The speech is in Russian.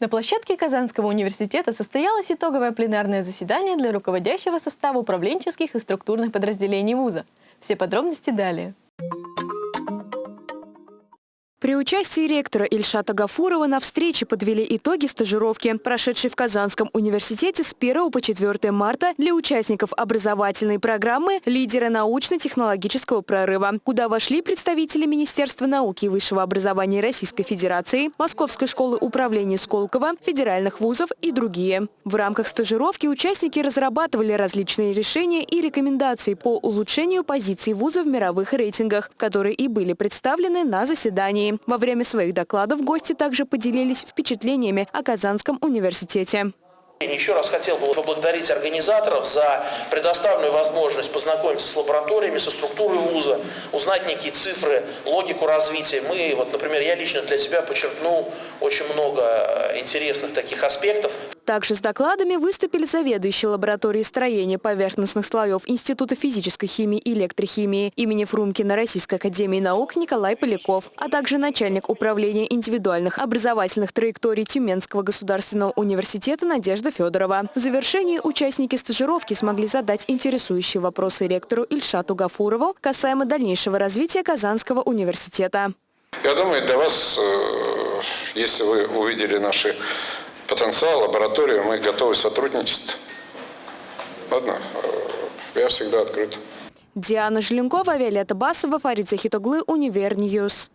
На площадке Казанского университета состоялось итоговое пленарное заседание для руководящего состава управленческих и структурных подразделений вуза. Все подробности далее. При участии ректора Ильшата Гафурова на встрече подвели итоги стажировки, прошедшей в Казанском университете с 1 по 4 марта для участников образовательной программы «Лидеры научно-технологического прорыва», куда вошли представители Министерства науки и высшего образования Российской Федерации, Московской школы управления Сколково, федеральных вузов и другие. В рамках стажировки участники разрабатывали различные решения и рекомендации по улучшению позиций вуза в мировых рейтингах, которые и были представлены на заседании. Во время своих докладов гости также поделились впечатлениями о Казанском университете. Еще раз хотел бы поблагодарить организаторов за предоставленную возможность познакомиться с лабораториями, со структурой вуза, узнать некие цифры, логику развития. Мы, вот, например, я лично для себя подчеркнул очень много э, интересных таких аспектов. Также с докладами выступили заведующий лабораторией строения поверхностных слоев Института физической химии и электрохимии имени Фрумкина Российской академии наук Николай Поляков, а также начальник управления индивидуальных образовательных траекторий Тюменского государственного университета Надежда Федорова. В завершении участники стажировки смогли задать интересующие вопросы ректору Ильшату Гафурову касаемо дальнейшего развития Казанского университета. Я думаю, для вас, э, если вы увидели наши потенциал, лабораторию, мы готовы сотрудничать. Ладно, э, я всегда открыт. Диана Желенкова, Виолетта Басова, Фарид Захитоглы, Univer News.